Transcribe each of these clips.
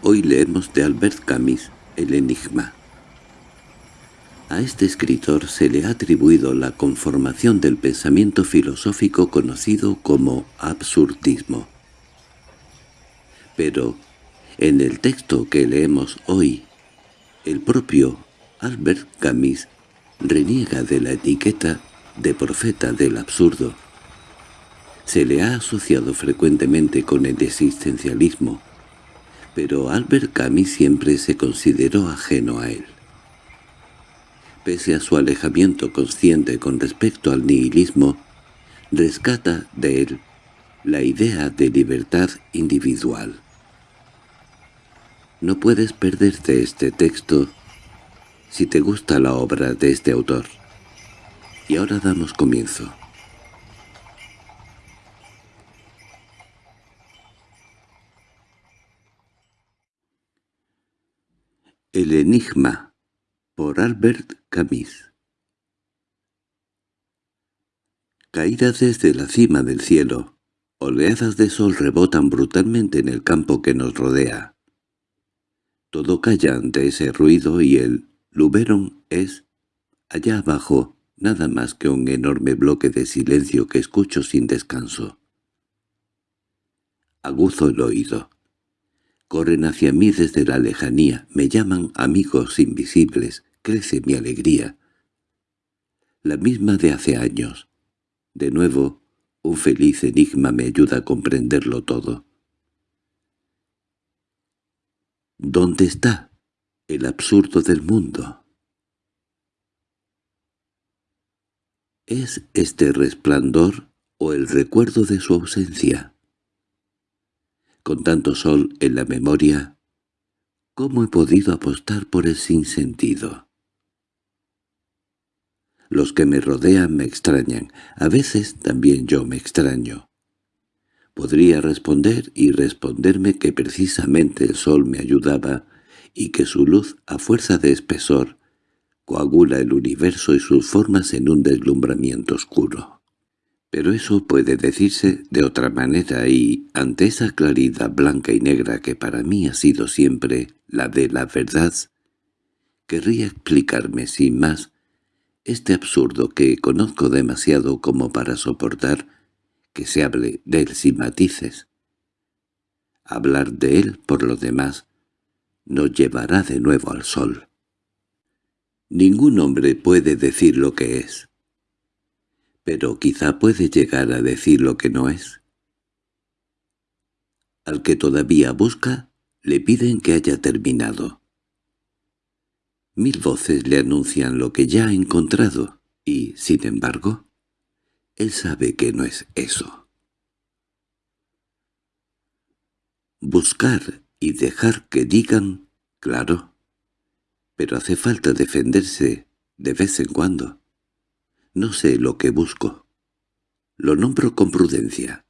Hoy leemos de Albert Camus El enigma. A este escritor se le ha atribuido la conformación del pensamiento filosófico conocido como absurdismo. Pero, en el texto que leemos hoy, el propio Albert Camus reniega de la etiqueta de profeta del absurdo. Se le ha asociado frecuentemente con el existencialismo, pero Albert Camus siempre se consideró ajeno a él. Pese a su alejamiento consciente con respecto al nihilismo, rescata de él la idea de libertad individual. No puedes perderte este texto si te gusta la obra de este autor. Y ahora damos comienzo. El enigma por Albert Camus Caída desde la cima del cielo, oleadas de sol rebotan brutalmente en el campo que nos rodea. Todo calla ante ese ruido y el Luberon es, allá abajo, nada más que un enorme bloque de silencio que escucho sin descanso. Aguzo el oído. Corren hacia mí desde la lejanía, me llaman amigos invisibles, crece mi alegría. La misma de hace años. De nuevo, un feliz enigma me ayuda a comprenderlo todo. ¿Dónde está el absurdo del mundo? ¿Es este resplandor o el recuerdo de su ausencia? Con tanto sol en la memoria, ¿cómo he podido apostar por el sinsentido? Los que me rodean me extrañan, a veces también yo me extraño. Podría responder y responderme que precisamente el sol me ayudaba y que su luz, a fuerza de espesor, coagula el universo y sus formas en un deslumbramiento oscuro. Pero eso puede decirse de otra manera y, ante esa claridad blanca y negra que para mí ha sido siempre la de la verdad, querría explicarme sin más este absurdo que conozco demasiado como para soportar que se hable de él sin matices. Hablar de él, por lo demás, nos llevará de nuevo al sol. Ningún hombre puede decir lo que es. Pero quizá puede llegar a decir lo que no es. Al que todavía busca, le piden que haya terminado. Mil voces le anuncian lo que ya ha encontrado, y, sin embargo, él sabe que no es eso. Buscar y dejar que digan, claro, pero hace falta defenderse de vez en cuando. No sé lo que busco. Lo nombro con prudencia.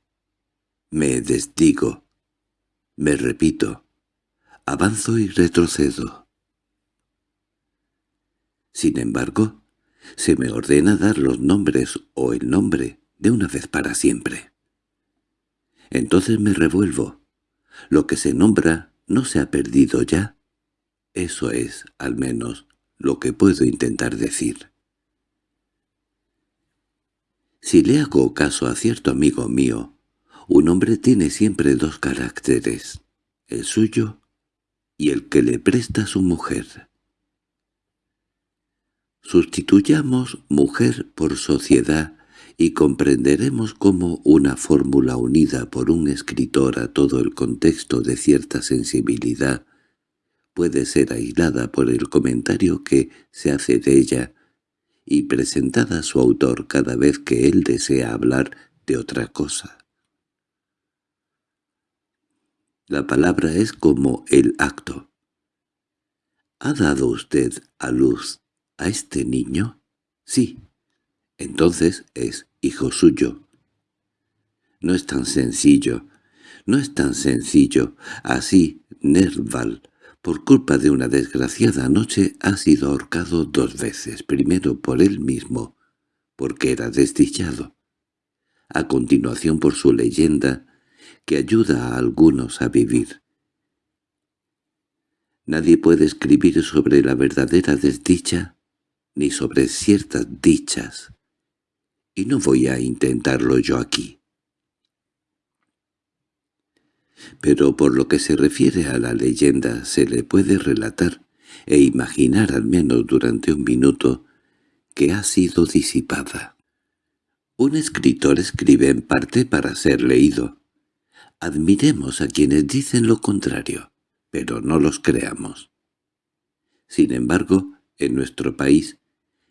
Me desdigo. Me repito. Avanzo y retrocedo. Sin embargo, se me ordena dar los nombres o el nombre de una vez para siempre. Entonces me revuelvo. Lo que se nombra no se ha perdido ya, eso es, al menos, lo que puedo intentar decir. Si le hago caso a cierto amigo mío, un hombre tiene siempre dos caracteres, el suyo y el que le presta su mujer. Sustituyamos mujer por sociedad y comprenderemos cómo una fórmula unida por un escritor a todo el contexto de cierta sensibilidad puede ser aislada por el comentario que se hace de ella y presentada a su autor cada vez que él desea hablar de otra cosa. La palabra es como el acto. ¿Ha dado usted a luz a este niño? Sí. Entonces es hijo suyo. No es tan sencillo, no es tan sencillo. Así, Nerval por culpa de una desgraciada noche ha sido ahorcado dos veces, primero por él mismo, porque era desdichado, a continuación por su leyenda, que ayuda a algunos a vivir. Nadie puede escribir sobre la verdadera desdicha, ni sobre ciertas dichas. Y no voy a intentarlo yo aquí. Pero por lo que se refiere a la leyenda se le puede relatar e imaginar al menos durante un minuto que ha sido disipada. Un escritor escribe en parte para ser leído. Admiremos a quienes dicen lo contrario, pero no los creamos. Sin embargo, en nuestro país,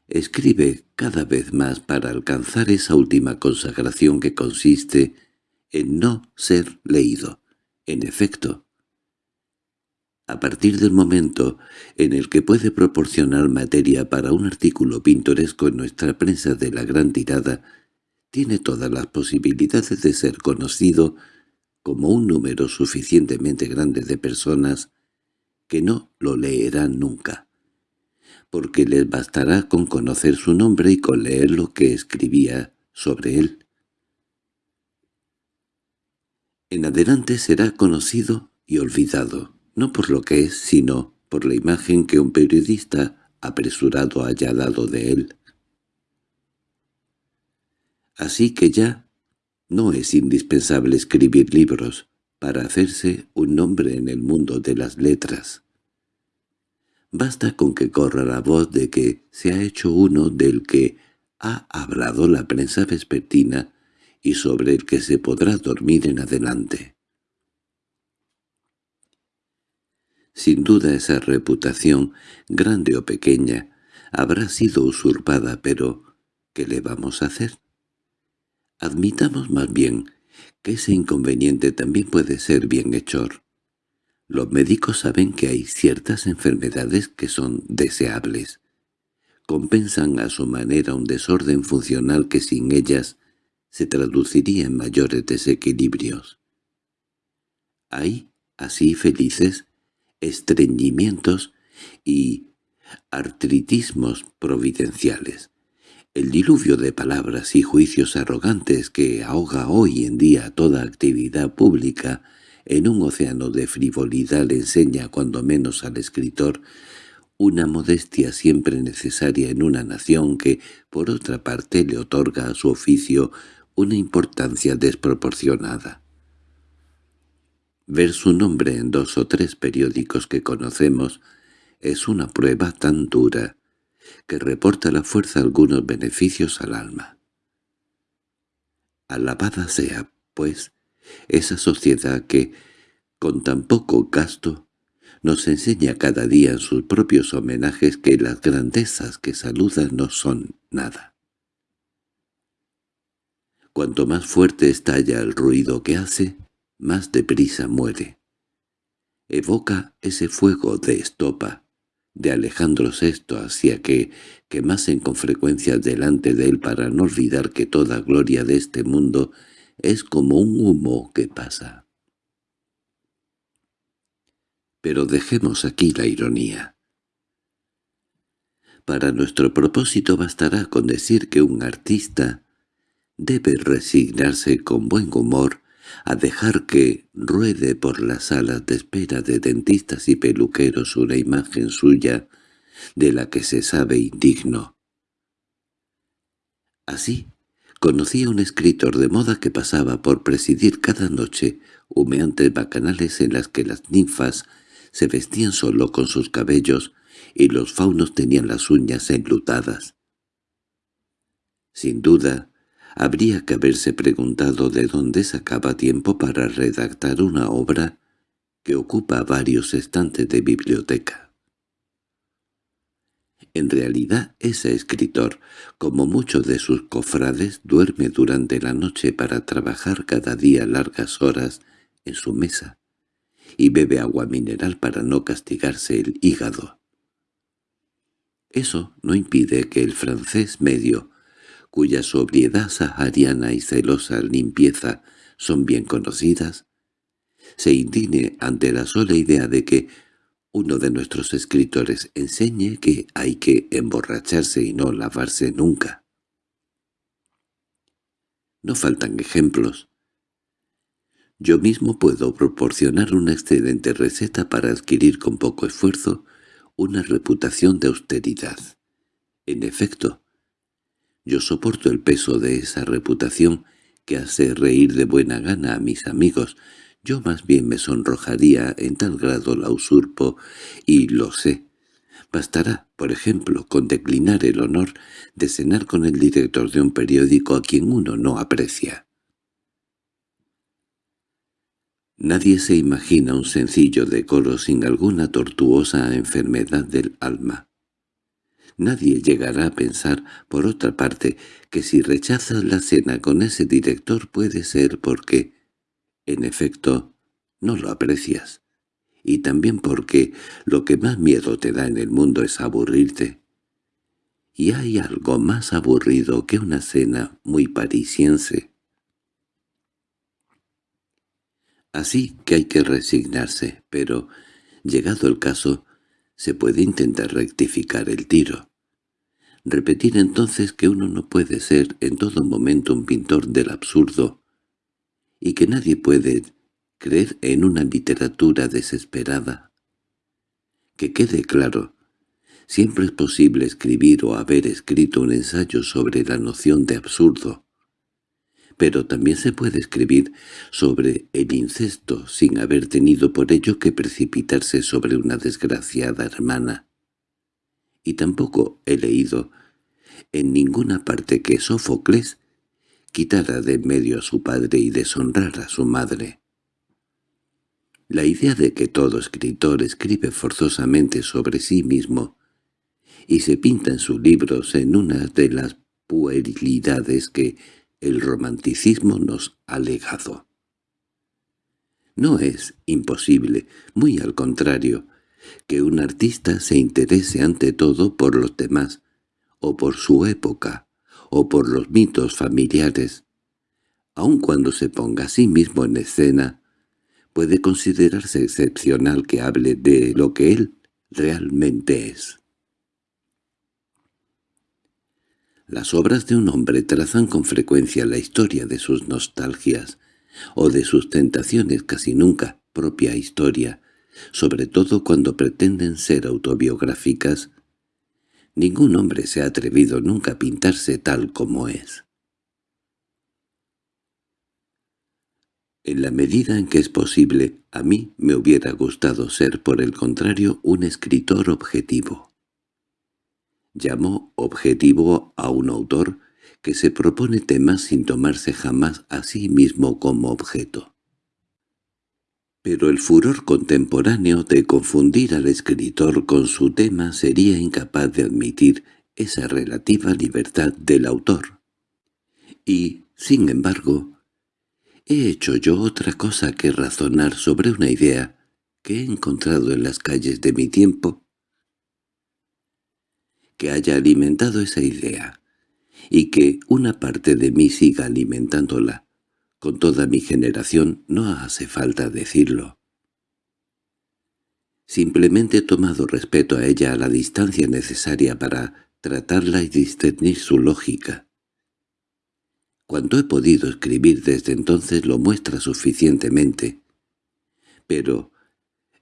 escribe cada vez más para alcanzar esa última consagración que consiste en no ser leído. En efecto, a partir del momento en el que puede proporcionar materia para un artículo pintoresco en nuestra prensa de la gran tirada, tiene todas las posibilidades de ser conocido como un número suficientemente grande de personas que no lo leerán nunca, porque les bastará con conocer su nombre y con leer lo que escribía sobre él. En adelante será conocido y olvidado, no por lo que es, sino por la imagen que un periodista apresurado haya dado de él. Así que ya no es indispensable escribir libros para hacerse un nombre en el mundo de las letras. Basta con que corra la voz de que se ha hecho uno del que ha hablado la prensa vespertina y sobre el que se podrá dormir en adelante. Sin duda esa reputación, grande o pequeña, habrá sido usurpada, pero ¿qué le vamos a hacer? Admitamos más bien que ese inconveniente también puede ser bienhechor. Los médicos saben que hay ciertas enfermedades que son deseables. Compensan a su manera un desorden funcional que sin ellas se traduciría en mayores desequilibrios. Hay, así felices, estreñimientos y artritismos providenciales. El diluvio de palabras y juicios arrogantes que ahoga hoy en día toda actividad pública en un océano de frivolidad le enseña cuando menos al escritor una modestia siempre necesaria en una nación que, por otra parte, le otorga a su oficio una importancia desproporcionada. Ver su nombre en dos o tres periódicos que conocemos es una prueba tan dura que reporta la fuerza algunos beneficios al alma. Alabada sea, pues, esa sociedad que, con tan poco gasto, nos enseña cada día en sus propios homenajes que las grandezas que saludan no son nada. Cuanto más fuerte estalla el ruido que hace, más deprisa muere. Evoca ese fuego de estopa, de Alejandro VI hacia que quemasen con frecuencia delante de él para no olvidar que toda gloria de este mundo es como un humo que pasa. Pero dejemos aquí la ironía. Para nuestro propósito bastará con decir que un artista debe resignarse con buen humor a dejar que ruede por las salas de espera de dentistas y peluqueros una imagen suya de la que se sabe indigno. Así, conocí a un escritor de moda que pasaba por presidir cada noche humeantes bacanales en las que las ninfas se vestían solo con sus cabellos y los faunos tenían las uñas enlutadas. Sin duda, habría que haberse preguntado de dónde sacaba tiempo para redactar una obra que ocupa varios estantes de biblioteca. En realidad ese escritor, como muchos de sus cofrades, duerme durante la noche para trabajar cada día largas horas en su mesa y bebe agua mineral para no castigarse el hígado. Eso no impide que el francés medio cuya sobriedad sahariana y celosa limpieza son bien conocidas, se indigne ante la sola idea de que uno de nuestros escritores enseñe que hay que emborracharse y no lavarse nunca. No faltan ejemplos. Yo mismo puedo proporcionar una excelente receta para adquirir con poco esfuerzo una reputación de austeridad. En efecto, yo soporto el peso de esa reputación que hace reír de buena gana a mis amigos. Yo más bien me sonrojaría en tal grado la usurpo, y lo sé. Bastará, por ejemplo, con declinar el honor de cenar con el director de un periódico a quien uno no aprecia. Nadie se imagina un sencillo decoro sin alguna tortuosa enfermedad del alma. Nadie llegará a pensar, por otra parte, que si rechazas la cena con ese director puede ser porque, en efecto, no lo aprecias, y también porque lo que más miedo te da en el mundo es aburrirte. Y hay algo más aburrido que una cena muy parisiense. Así que hay que resignarse, pero, llegado el caso, se puede intentar rectificar el tiro. Repetir entonces que uno no puede ser en todo momento un pintor del absurdo, y que nadie puede creer en una literatura desesperada. Que quede claro, siempre es posible escribir o haber escrito un ensayo sobre la noción de absurdo, pero también se puede escribir sobre el incesto sin haber tenido por ello que precipitarse sobre una desgraciada hermana. Y tampoco he leído en ninguna parte que Sófocles quitara de en medio a su padre y deshonrara a su madre. La idea de que todo escritor escribe forzosamente sobre sí mismo y se pinta en sus libros en una de las puerilidades que el romanticismo nos ha legado. No es imposible, muy al contrario, que un artista se interese ante todo por los demás, o por su época, o por los mitos familiares. Aun cuando se ponga a sí mismo en escena, puede considerarse excepcional que hable de lo que él realmente es. Las obras de un hombre trazan con frecuencia la historia de sus nostalgias, o de sus tentaciones casi nunca propia historia, sobre todo cuando pretenden ser autobiográficas. Ningún hombre se ha atrevido nunca a pintarse tal como es. En la medida en que es posible, a mí me hubiera gustado ser, por el contrario, un escritor objetivo llamó objetivo a un autor que se propone temas sin tomarse jamás a sí mismo como objeto. Pero el furor contemporáneo de confundir al escritor con su tema sería incapaz de admitir esa relativa libertad del autor. Y, sin embargo, he hecho yo otra cosa que razonar sobre una idea que he encontrado en las calles de mi tiempo que haya alimentado esa idea, y que una parte de mí siga alimentándola. Con toda mi generación no hace falta decirlo. Simplemente he tomado respeto a ella a la distancia necesaria para tratarla y discernir su lógica. Cuando he podido escribir desde entonces lo muestra suficientemente. Pero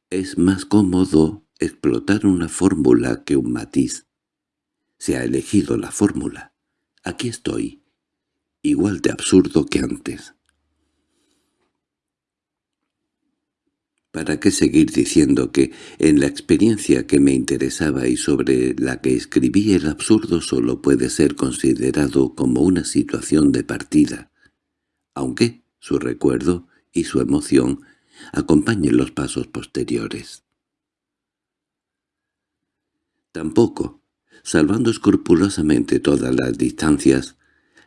es más cómodo explotar una fórmula que un matiz. Se ha elegido la fórmula. Aquí estoy, igual de absurdo que antes. ¿Para qué seguir diciendo que, en la experiencia que me interesaba y sobre la que escribí el absurdo solo puede ser considerado como una situación de partida, aunque su recuerdo y su emoción acompañen los pasos posteriores? Tampoco, salvando escrupulosamente todas las distancias,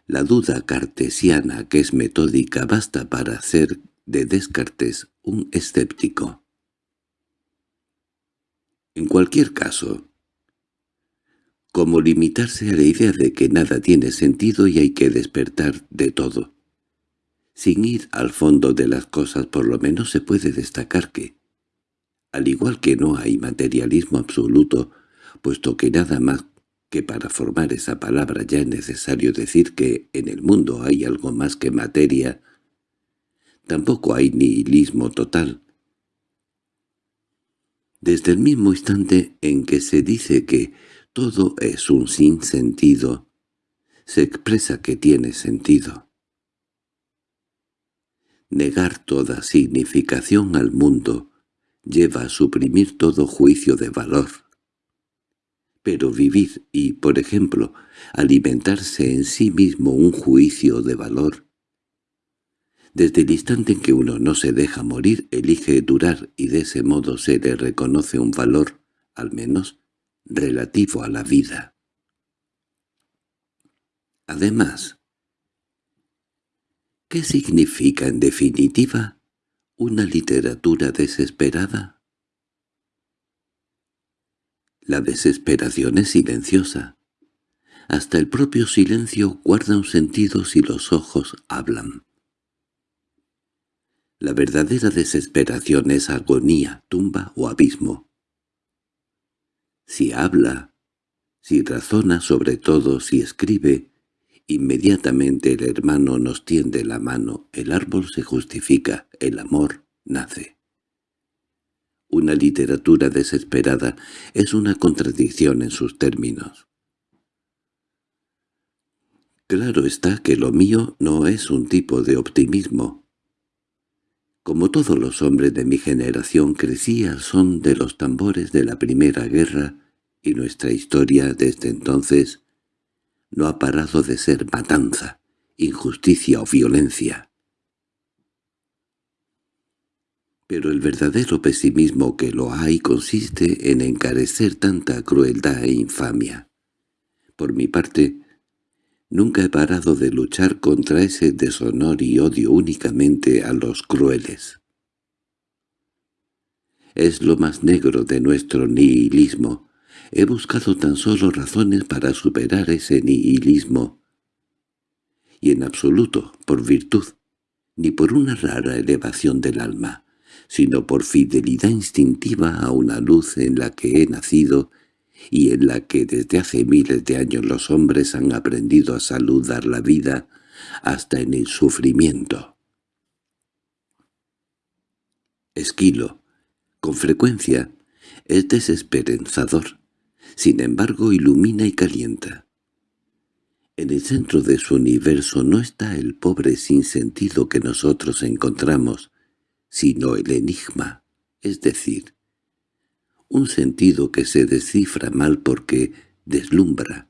la duda cartesiana que es metódica basta para hacer de Descartes un escéptico. En cualquier caso, como limitarse a la idea de que nada tiene sentido y hay que despertar de todo. Sin ir al fondo de las cosas por lo menos se puede destacar que, al igual que no hay materialismo absoluto, puesto que nada más que para formar esa palabra ya es necesario decir que en el mundo hay algo más que materia, Tampoco hay nihilismo total. Desde el mismo instante en que se dice que todo es un sinsentido, se expresa que tiene sentido. Negar toda significación al mundo lleva a suprimir todo juicio de valor. Pero vivir y, por ejemplo, alimentarse en sí mismo un juicio de valor desde el instante en que uno no se deja morir, elige durar y de ese modo se le reconoce un valor, al menos, relativo a la vida. Además, ¿qué significa en definitiva una literatura desesperada? La desesperación es silenciosa. Hasta el propio silencio guarda un sentido si los ojos hablan. La verdadera desesperación es agonía, tumba o abismo. Si habla, si razona sobre todo, si escribe, inmediatamente el hermano nos tiende la mano, el árbol se justifica, el amor nace. Una literatura desesperada es una contradicción en sus términos. Claro está que lo mío no es un tipo de optimismo, como todos los hombres de mi generación crecí al son de los tambores de la Primera Guerra y nuestra historia desde entonces no ha parado de ser matanza, injusticia o violencia. Pero el verdadero pesimismo que lo hay consiste en encarecer tanta crueldad e infamia. Por mi parte, Nunca he parado de luchar contra ese deshonor y odio únicamente a los crueles. Es lo más negro de nuestro nihilismo. He buscado tan solo razones para superar ese nihilismo. Y en absoluto por virtud, ni por una rara elevación del alma, sino por fidelidad instintiva a una luz en la que he nacido y en la que desde hace miles de años los hombres han aprendido a saludar la vida hasta en el sufrimiento. Esquilo, con frecuencia, es desesperanzador, sin embargo ilumina y calienta. En el centro de su universo no está el pobre sinsentido que nosotros encontramos, sino el enigma, es decir, un sentido que se descifra mal porque deslumbra.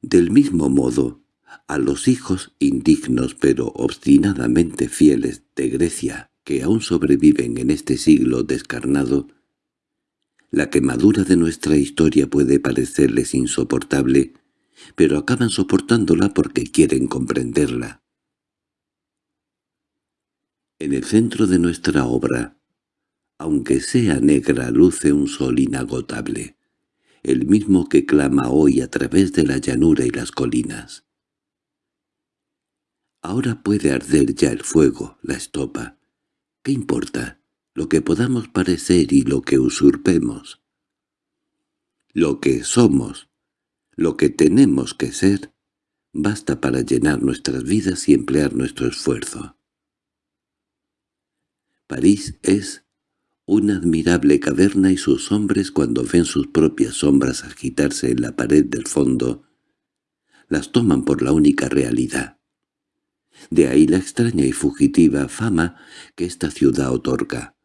Del mismo modo, a los hijos indignos pero obstinadamente fieles de Grecia que aún sobreviven en este siglo descarnado, la quemadura de nuestra historia puede parecerles insoportable, pero acaban soportándola porque quieren comprenderla. En el centro de nuestra obra, aunque sea negra luce un sol inagotable, el mismo que clama hoy a través de la llanura y las colinas. Ahora puede arder ya el fuego, la estopa. ¿Qué importa? Lo que podamos parecer y lo que usurpemos. Lo que somos, lo que tenemos que ser, basta para llenar nuestras vidas y emplear nuestro esfuerzo. París es una admirable caverna y sus hombres cuando ven sus propias sombras agitarse en la pared del fondo, las toman por la única realidad. De ahí la extraña y fugitiva fama que esta ciudad otorga.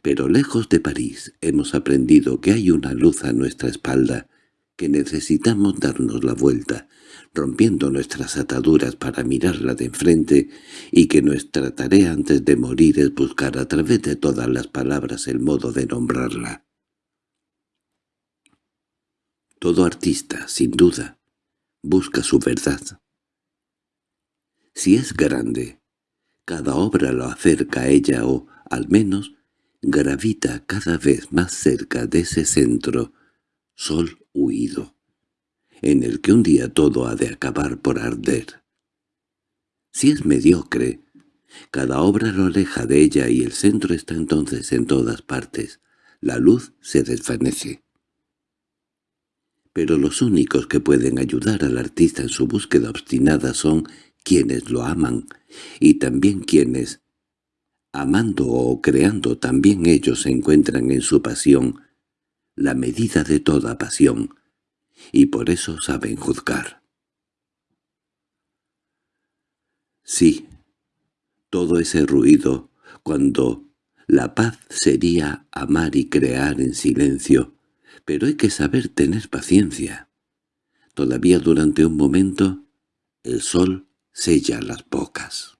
Pero lejos de París hemos aprendido que hay una luz a nuestra espalda, que necesitamos darnos la vuelta, rompiendo nuestras ataduras para mirarla de enfrente y que nuestra tarea antes de morir es buscar a través de todas las palabras el modo de nombrarla. Todo artista, sin duda, busca su verdad. Si es grande, cada obra lo acerca a ella o, al menos, gravita cada vez más cerca de ese centro, sol huido en el que un día todo ha de acabar por arder. Si es mediocre, cada obra lo aleja de ella y el centro está entonces en todas partes. La luz se desvanece. Pero los únicos que pueden ayudar al artista en su búsqueda obstinada son quienes lo aman, y también quienes, amando o creando también ellos encuentran en su pasión la medida de toda pasión, y por eso saben juzgar. Sí, todo ese ruido, cuando la paz sería amar y crear en silencio, pero hay que saber tener paciencia. Todavía durante un momento, el sol sella las bocas.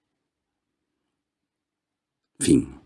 Fin